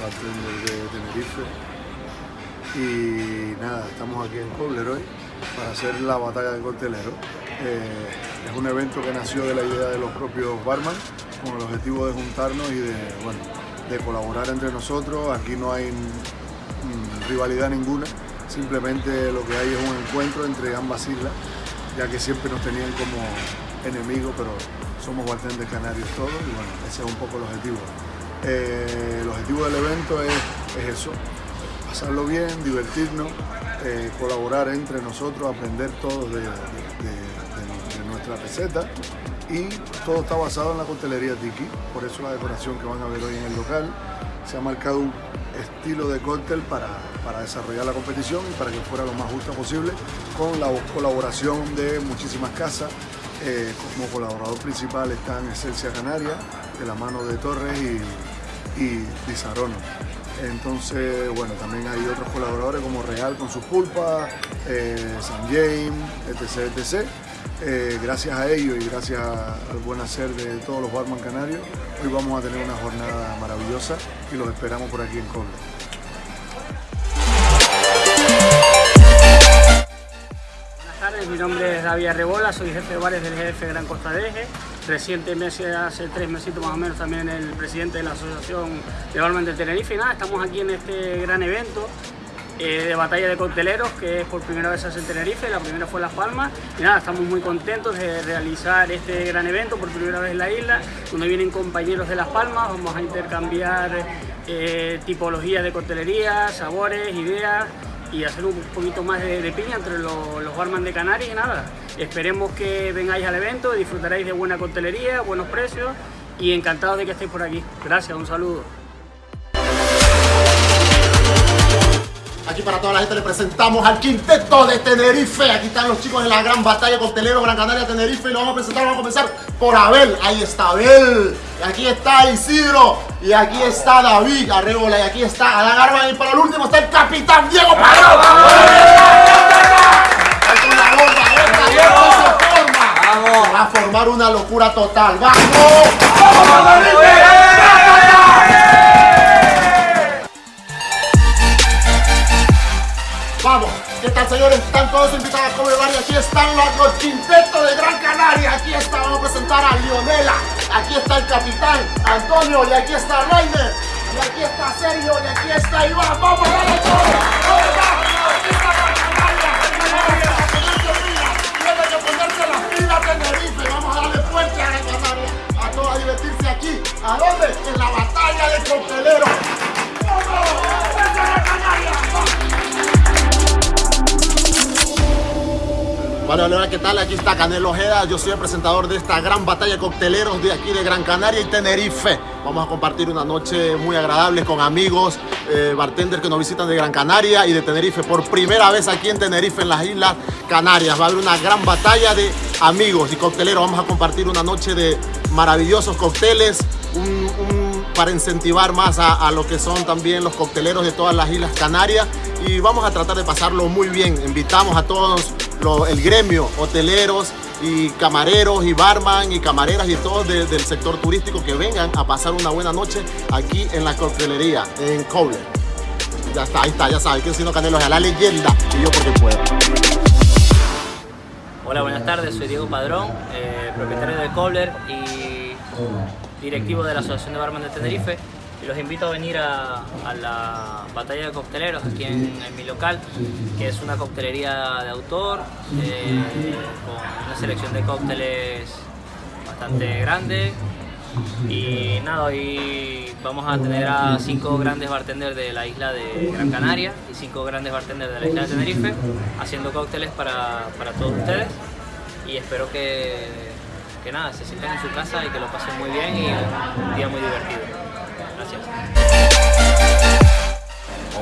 bartender de Tenerife. Y nada, estamos aquí en Kobler hoy para hacer la batalla de cocteleros. Eh, es un evento que nació de la idea de los propios barman con el objetivo de juntarnos y de, bueno, de colaborar entre nosotros. Aquí no hay mm, rivalidad ninguna, simplemente lo que hay es un encuentro entre ambas islas, ya que siempre nos tenían como enemigos, pero somos bartenders canarios todos y bueno, ese es un poco el objetivo. Eh, el objetivo del evento es, eso, pasarlo bien, divertirnos, eh, colaborar entre nosotros, aprender todos de, nuestra receta y todo está basado en la coctelería Tiki, por eso la decoración que van a ver hoy en el local. Se ha marcado un estilo de cóctel para, para desarrollar la competición y para que fuera lo más justa posible con la colaboración de muchísimas casas. Eh, como colaborador principal está en Esencia Canaria, de la mano de Torres y, y Entonces, bueno, también hay otros colaboradores como Real con sus pulpas, eh, San James, etc. etc. Eh, gracias a ellos y gracias al buen hacer de todos los barman canarios, hoy vamos a tener una jornada maravillosa y los esperamos por aquí en Coble. Mi nombre es David Arrebola, soy jefe de bares del GF Gran Costa de Eje. Recientemente, hace tres meses más o menos, también el presidente de la Asociación de Barman de Tenerife. Y nada, estamos aquí en este gran evento eh, de batalla de cocteleros que es por primera vez hace en Tenerife, la primera fue Las Palmas y nada, estamos muy contentos de realizar este gran evento por primera vez en la isla, donde vienen compañeros de Las Palmas, vamos a intercambiar eh, tipologías de coctelería, sabores, ideas y hacer un poquito más de, piña entre los, los barman de Canarias y nada, esperemos que vengáis al evento, disfrutaréis de buena coctelería, buenos precios y encantados de que estéis por aquí. Gracias, un saludo. Aquí para toda la gente le presentamos al quinteto de Tenerife. Aquí están los chicos de la gran batalla costelero Gran Canaria Tenerife y lo vamos a presentar. Vamos a comenzar por Abel. Ahí está Abel. Y aquí está Isidro. Y aquí está David Arrebola. Y aquí está Adán Arban. Y para el último está el capitán Diego Padrón. Vamos. Va a formar una locura total. ¡Vamos! ¡Vamos, Vamos, ¿qué tal señores? Están todos invitados a comer bar y aquí están los, quintetos de Gran Canaria. Aquí está, vamos a presentar a Lionela. Aquí está el capitán Antonio y aquí está Rainer. Y aquí está Sergio y aquí está Iván. ¡Vamos, todo! Aquí hola, ¿qué tal? Aquí está Canelo Ojeda, yo soy el presentador de esta gran batalla de cocteleros de aquí de Gran Canaria y Tenerife. Vamos a compartir una noche muy agradable con amigos, eh, bartenders que nos visitan de Gran Canaria y de Tenerife. Por primera vez aquí en Tenerife, en las Islas Canarias. Va a haber una gran batalla de amigos y cocteleros. Vamos a compartir una noche de maravillosos cócteles, para incentivar más a, a lo que son también los cocteleros de todas las Islas Canarias y vamos a tratar de pasarlo muy bien. Invitamos a todos el gremio, hoteleros y camareros y barman y camareras y todos del sector turístico que vengan a pasar una buena noche aquí en la coctelería, en Cobler. Ya está, ahí está, ya sabes, que si no Canelo la leyenda y yo porque puedo. Hola, buenas tardes, soy Diego Padrón, eh, propietario de Cobler y directivo de la Asociación de Barman de Tenerife y los invito a venir a, la batalla de cocteleros aquí en, mi local, que es una coctelería de autor, eh, con una selección de cócteles bastante grande. Y nada, hoy vamos a tener a cinco grandes bartenders de la isla de Gran Canaria y cinco grandes bartenders de la isla de Tenerife haciendo cócteles para, para todos ustedes y espero que, que nada, se sienten en su casa y que lo pasen muy bien y un día muy divertido.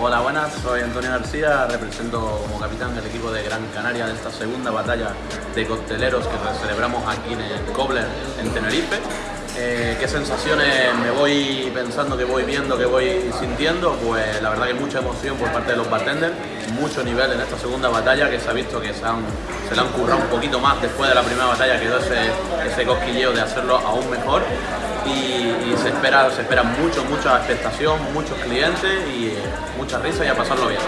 Hola, buenas, soy Antonio García, represento como capitán del equipo de Gran Canaria de esta segunda batalla de cocteleros que celebramos aquí en el Cobler, en Tenerife. Eh, ¿Qué sensaciones me voy pensando, que voy viendo, que voy sintiendo? Pues la verdad que mucha emoción por parte de los bartenders, mucho nivel en esta segunda batalla que se ha visto que se, han, se le han currado un poquito más después de la primera batalla, quedó ese, ese cosquilleo de hacerlo aún mejor y, se, espera, se espera mucho, mucha expectación, muchos clientes y eh, mucha risa y a pasarlo bien.